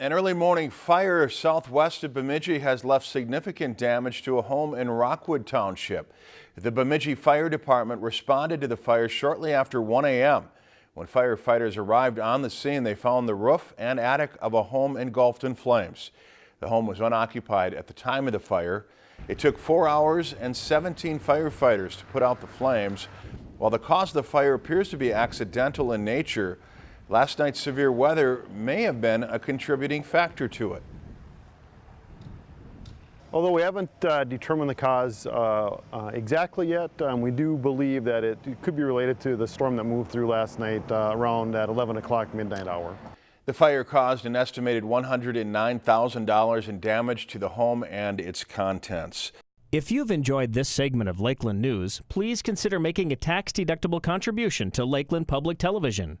An early morning fire southwest of Bemidji has left significant damage to a home in Rockwood Township. The Bemidji Fire Department responded to the fire shortly after 1 a.m. When firefighters arrived on the scene, they found the roof and attic of a home engulfed in flames. The home was unoccupied at the time of the fire. It took four hours and 17 firefighters to put out the flames. While the cause of the fire appears to be accidental in nature, Last night's severe weather may have been a contributing factor to it. Although we haven't uh, determined the cause uh, uh, exactly yet, um, we do believe that it, it, could be related to the storm that moved through last night uh, around that 11 o'clock midnight hour. The fire caused an estimated $109,000 in damage to the home and its contents. If you've enjoyed this segment of Lakeland News, please consider making a tax-deductible contribution to Lakeland Public Television.